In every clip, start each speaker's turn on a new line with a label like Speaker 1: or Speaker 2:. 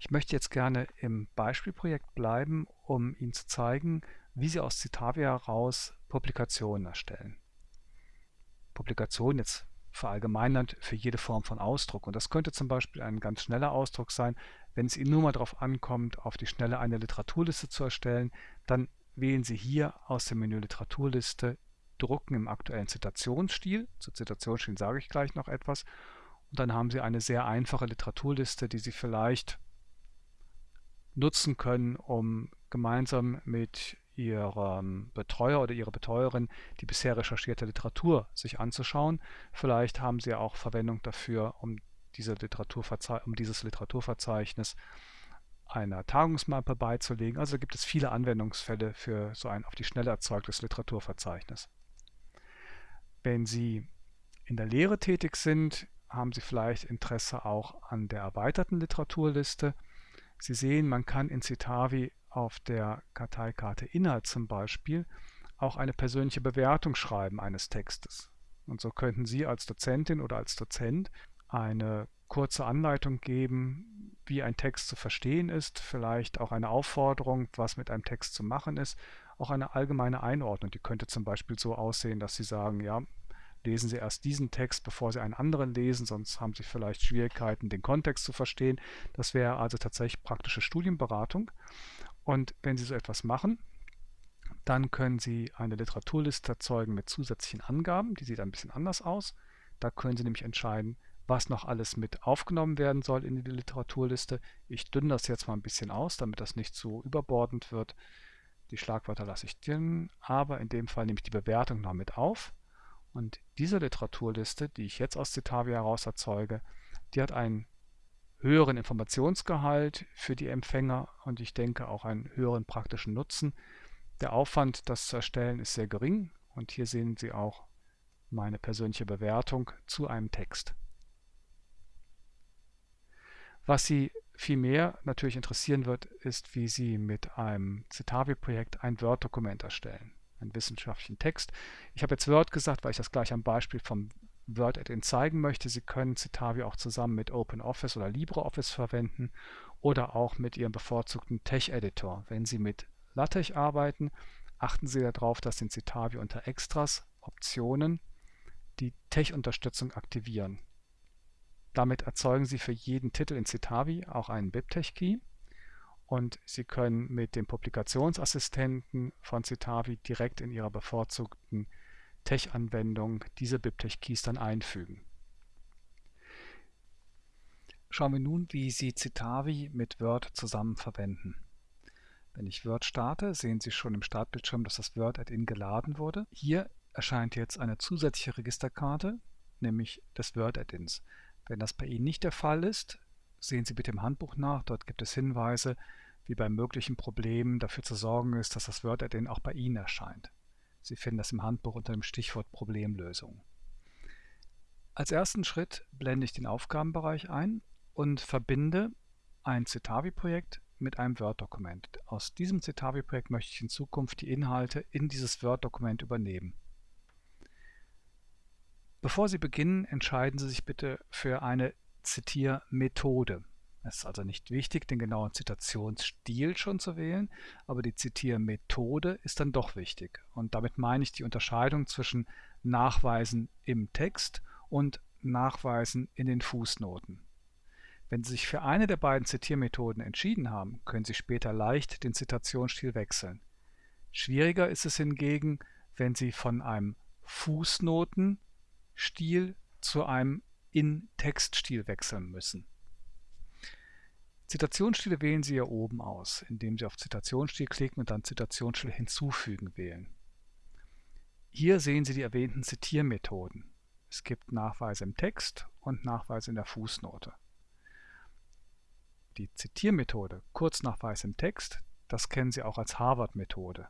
Speaker 1: Ich möchte jetzt gerne im Beispielprojekt bleiben, um Ihnen zu zeigen, wie Sie aus Citavia heraus Publikationen erstellen. Publikation jetzt verallgemeinert für jede Form von Ausdruck. Und das könnte zum Beispiel ein ganz schneller Ausdruck sein. Wenn es Ihnen nur mal darauf ankommt, auf die Schnelle eine Literaturliste zu erstellen, dann wählen Sie hier aus dem Menü Literaturliste Drucken im aktuellen Zitationsstil. Zu Zitationsstil sage ich gleich noch etwas. Und dann haben Sie eine sehr einfache Literaturliste, die Sie vielleicht nutzen können, um gemeinsam mit Ihrem Betreuer oder Ihrer Betreuerin die bisher recherchierte Literatur sich anzuschauen. Vielleicht haben Sie auch Verwendung dafür, um, diese Literaturverze um dieses Literaturverzeichnis einer Tagungsmappe beizulegen. Also gibt es viele Anwendungsfälle für so ein auf die Schnelle erzeugtes Literaturverzeichnis. Wenn Sie in der Lehre tätig sind, haben Sie vielleicht Interesse auch an der erweiterten Literaturliste. Sie sehen, man kann in Citavi auf der Karteikarte Inhalt zum Beispiel auch eine persönliche Bewertung schreiben eines Textes. Und so könnten Sie als Dozentin oder als Dozent eine kurze Anleitung geben, wie ein Text zu verstehen ist, vielleicht auch eine Aufforderung, was mit einem Text zu machen ist, auch eine allgemeine Einordnung. Die könnte zum Beispiel so aussehen, dass Sie sagen, ja, lesen Sie erst diesen Text, bevor Sie einen anderen lesen, sonst haben Sie vielleicht Schwierigkeiten, den Kontext zu verstehen. Das wäre also tatsächlich praktische Studienberatung. Und wenn Sie so etwas machen, dann können Sie eine Literaturliste erzeugen mit zusätzlichen Angaben. Die sieht ein bisschen anders aus. Da können Sie nämlich entscheiden, was noch alles mit aufgenommen werden soll in die Literaturliste. Ich dünne das jetzt mal ein bisschen aus, damit das nicht so überbordend wird. Die Schlagwörter lasse ich drin, aber in dem Fall nehme ich die Bewertung noch mit auf. Und diese Literaturliste, die ich jetzt aus Citavia heraus erzeuge, die hat einen höheren Informationsgehalt für die Empfänger und ich denke auch einen höheren praktischen Nutzen. Der Aufwand, das zu erstellen, ist sehr gering und hier sehen Sie auch meine persönliche Bewertung zu einem Text. Was Sie vielmehr natürlich interessieren wird, ist, wie Sie mit einem Citavi-Projekt ein Word-Dokument erstellen, einen wissenschaftlichen Text. Ich habe jetzt Word gesagt, weil ich das gleich am Beispiel vom Word-Add-in zeigen möchte. Sie können Citavi auch zusammen mit OpenOffice oder LibreOffice verwenden oder auch mit Ihrem bevorzugten Tech-Editor. Wenn Sie mit LaTeX arbeiten, achten Sie darauf, dass in Citavi unter Extras Optionen die Tech-Unterstützung aktivieren. Damit erzeugen Sie für jeden Titel in Citavi auch einen BibTeX-Key und Sie können mit dem Publikationsassistenten von Citavi direkt in Ihrer bevorzugten Tech-Anwendung diese BibTeX-Keys dann einfügen. Schauen wir nun, wie Sie Citavi mit Word zusammen verwenden. Wenn ich Word starte, sehen Sie schon im Startbildschirm, dass das Word-Add-in geladen wurde. Hier erscheint jetzt eine zusätzliche Registerkarte, nämlich des Word-Add-ins. Wenn das bei Ihnen nicht der Fall ist, sehen Sie bitte im Handbuch nach. Dort gibt es Hinweise, wie bei möglichen Problemen dafür zu sorgen ist, dass das Word-Add-in auch bei Ihnen erscheint. Sie finden das im Handbuch unter dem Stichwort Problemlösung. Als ersten Schritt blende ich den Aufgabenbereich ein und verbinde ein Citavi-Projekt mit einem Word-Dokument. Aus diesem Citavi-Projekt möchte ich in Zukunft die Inhalte in dieses Word-Dokument übernehmen. Bevor Sie beginnen, entscheiden Sie sich bitte für eine Zitiermethode. Es ist also nicht wichtig, den genauen Zitationsstil schon zu wählen, aber die Zitiermethode ist dann doch wichtig. Und damit meine ich die Unterscheidung zwischen Nachweisen im Text und Nachweisen in den Fußnoten. Wenn Sie sich für eine der beiden Zitiermethoden entschieden haben, können Sie später leicht den Zitationsstil wechseln. Schwieriger ist es hingegen, wenn Sie von einem Fußnotenstil zu einem In-Text-Stil wechseln müssen. Zitationsstile wählen Sie hier oben aus, indem Sie auf Zitationsstil klicken und dann Zitationsstil hinzufügen wählen. Hier sehen Sie die erwähnten Zitiermethoden. Es gibt Nachweise im Text und Nachweise in der Fußnote. Die Zitiermethode, Kurznachweis im Text, das kennen Sie auch als Harvard-Methode.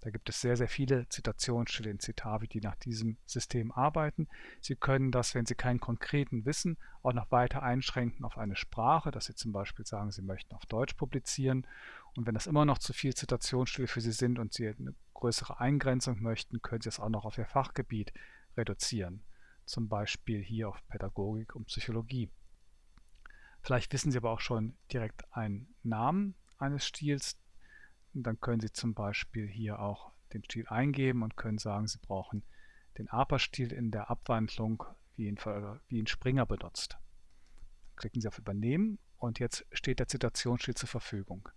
Speaker 1: Da gibt es sehr, sehr viele Zitationsstile in Citavi, die nach diesem System arbeiten. Sie können das, wenn Sie keinen konkreten wissen, auch noch weiter einschränken auf eine Sprache, dass Sie zum Beispiel sagen, Sie möchten auf Deutsch publizieren. Und wenn das immer noch zu viel Zitationsstile für Sie sind und Sie eine größere Eingrenzung möchten, können Sie es auch noch auf Ihr Fachgebiet reduzieren. Zum Beispiel hier auf Pädagogik und Psychologie. Vielleicht wissen Sie aber auch schon direkt einen Namen eines Stils. Dann können Sie zum Beispiel hier auch den Stil eingeben und können sagen, Sie brauchen den APA-Stil in der Abwandlung, wie ihn, wie ihn Springer benutzt. Klicken Sie auf Übernehmen und jetzt steht der Zitationsstil zur Verfügung.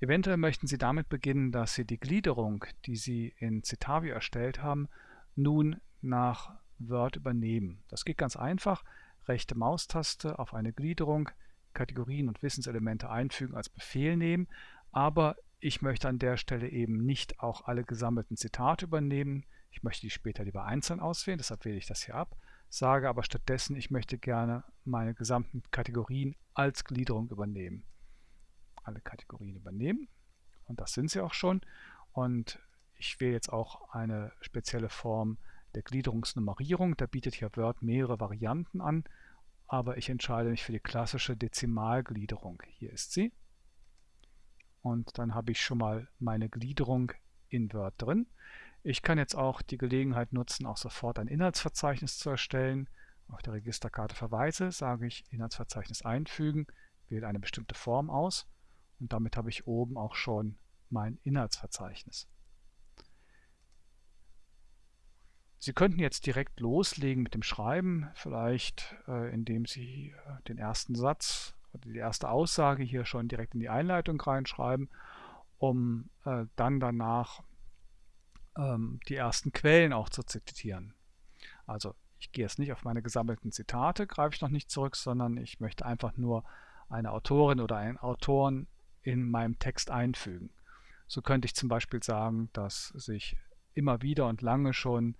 Speaker 1: Eventuell möchten Sie damit beginnen, dass Sie die Gliederung, die Sie in Citavi erstellt haben, nun nach Word übernehmen. Das geht ganz einfach. Rechte Maustaste auf eine Gliederung, Kategorien und Wissenselemente einfügen als Befehl nehmen, aber ich möchte an der Stelle eben nicht auch alle gesammelten Zitate übernehmen. Ich möchte die später lieber einzeln auswählen, deshalb wähle ich das hier ab, sage aber stattdessen, ich möchte gerne meine gesamten Kategorien als Gliederung übernehmen. Alle Kategorien übernehmen und das sind sie auch schon. Und ich wähle jetzt auch eine spezielle Form der Gliederungsnummerierung. Da bietet hier Word mehrere Varianten an, aber ich entscheide mich für die klassische Dezimalgliederung. Hier ist sie. Und dann habe ich schon mal meine Gliederung in Word drin. Ich kann jetzt auch die Gelegenheit nutzen, auch sofort ein Inhaltsverzeichnis zu erstellen. Auf der Registerkarte Verweise sage ich Inhaltsverzeichnis einfügen, wähle eine bestimmte Form aus und damit habe ich oben auch schon mein Inhaltsverzeichnis. Sie könnten jetzt direkt loslegen mit dem Schreiben, vielleicht äh, indem Sie äh, den ersten Satz oder die erste Aussage hier schon direkt in die Einleitung reinschreiben, um äh, dann danach ähm, die ersten Quellen auch zu zitieren. Also ich gehe jetzt nicht auf meine gesammelten Zitate, greife ich noch nicht zurück, sondern ich möchte einfach nur eine Autorin oder einen Autoren in meinem Text einfügen. So könnte ich zum Beispiel sagen, dass sich immer wieder und lange schon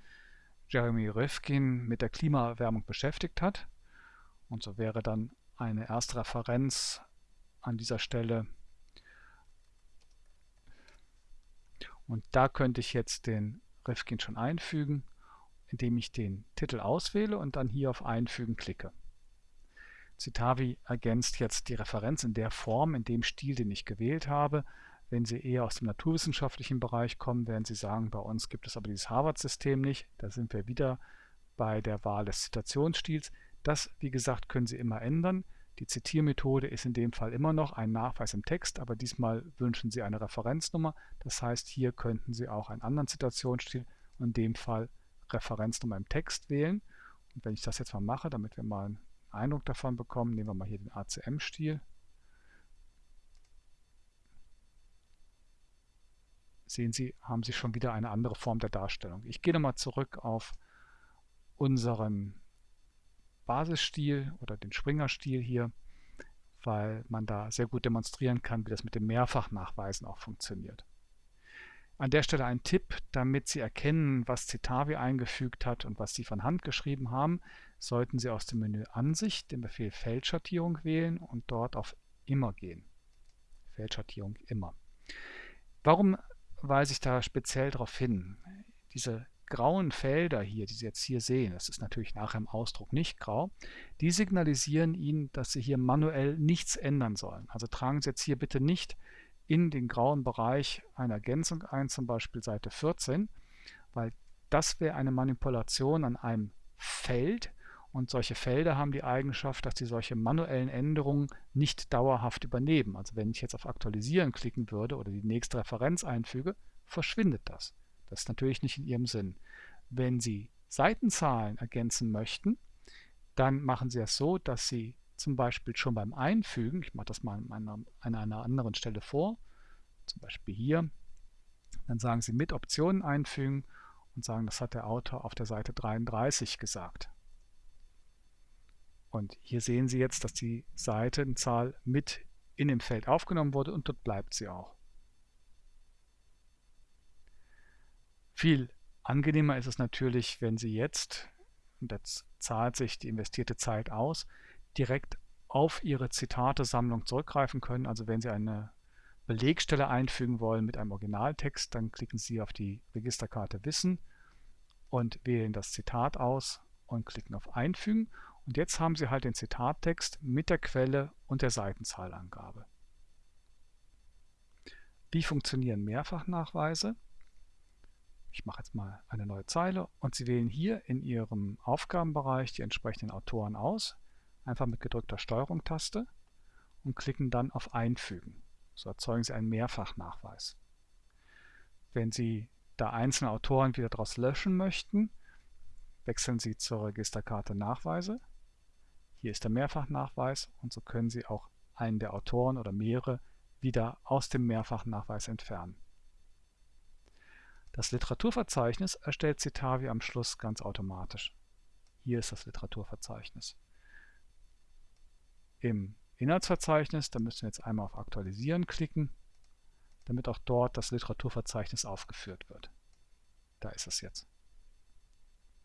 Speaker 1: Jeremy Rifkin mit der Klimaerwärmung beschäftigt hat. Und so wäre dann eine erste Referenz an dieser Stelle. Und da könnte ich jetzt den Rifkin schon einfügen, indem ich den Titel auswähle und dann hier auf Einfügen klicke. Citavi ergänzt jetzt die Referenz in der Form, in dem Stil, den ich gewählt habe. Wenn Sie eher aus dem naturwissenschaftlichen Bereich kommen, werden Sie sagen, bei uns gibt es aber dieses Harvard-System nicht. Da sind wir wieder bei der Wahl des Zitationsstils. Das, wie gesagt, können Sie immer ändern. Die Zitiermethode ist in dem Fall immer noch ein Nachweis im Text, aber diesmal wünschen Sie eine Referenznummer. Das heißt, hier könnten Sie auch einen anderen Zitationsstil, in dem Fall Referenznummer im Text wählen. Und wenn ich das jetzt mal mache, damit wir mal einen Eindruck davon bekommen, nehmen wir mal hier den ACM-Stil. Sehen Sie, haben Sie schon wieder eine andere Form der Darstellung. Ich gehe nochmal zurück auf unseren Basisstil oder den Springer-Stil hier, weil man da sehr gut demonstrieren kann, wie das mit dem Mehrfachnachweisen auch funktioniert. An der Stelle ein Tipp, damit Sie erkennen, was Citavi eingefügt hat und was Sie von Hand geschrieben haben, sollten Sie aus dem Menü Ansicht den Befehl Feldschattierung wählen und dort auf Immer gehen. Feldschattierung Immer. Warum weise ich da speziell darauf hin. Diese grauen Felder hier, die Sie jetzt hier sehen, das ist natürlich nachher im Ausdruck nicht grau, die signalisieren Ihnen, dass Sie hier manuell nichts ändern sollen. Also tragen Sie jetzt hier bitte nicht in den grauen Bereich eine Ergänzung ein, zum Beispiel Seite 14, weil das wäre eine Manipulation an einem Feld, und solche Felder haben die Eigenschaft, dass sie solche manuellen Änderungen nicht dauerhaft übernehmen. Also wenn ich jetzt auf Aktualisieren klicken würde oder die nächste Referenz einfüge, verschwindet das. Das ist natürlich nicht in Ihrem Sinn. Wenn Sie Seitenzahlen ergänzen möchten, dann machen Sie es so, dass Sie zum Beispiel schon beim Einfügen, ich mache das mal an einer, an einer anderen Stelle vor, zum Beispiel hier, dann sagen Sie mit Optionen einfügen und sagen, das hat der Autor auf der Seite 33 gesagt. Und hier sehen Sie jetzt, dass die Seitenzahl mit in dem Feld aufgenommen wurde und dort bleibt sie auch. Viel angenehmer ist es natürlich, wenn Sie jetzt, und jetzt zahlt sich die investierte Zeit aus, direkt auf Ihre Zitatesammlung zurückgreifen können. Also wenn Sie eine Belegstelle einfügen wollen mit einem Originaltext, dann klicken Sie auf die Registerkarte Wissen und wählen das Zitat aus und klicken auf Einfügen und jetzt haben Sie halt den Zitattext mit der Quelle und der Seitenzahlangabe. Wie funktionieren Mehrfachnachweise? Ich mache jetzt mal eine neue Zeile und Sie wählen hier in Ihrem Aufgabenbereich die entsprechenden Autoren aus. einfach mit gedrückter Steuerung-Taste und klicken dann auf Einfügen. So erzeugen Sie einen Mehrfachnachweis. Wenn Sie da einzelne Autoren wieder daraus löschen möchten, wechseln Sie zur Registerkarte Nachweise. Hier ist der Mehrfachnachweis und so können Sie auch einen der Autoren oder mehrere wieder aus dem Mehrfachnachweis entfernen. Das Literaturverzeichnis erstellt Citavi am Schluss ganz automatisch. Hier ist das Literaturverzeichnis. Im Inhaltsverzeichnis, da müssen wir jetzt einmal auf Aktualisieren klicken, damit auch dort das Literaturverzeichnis aufgeführt wird. Da ist es jetzt.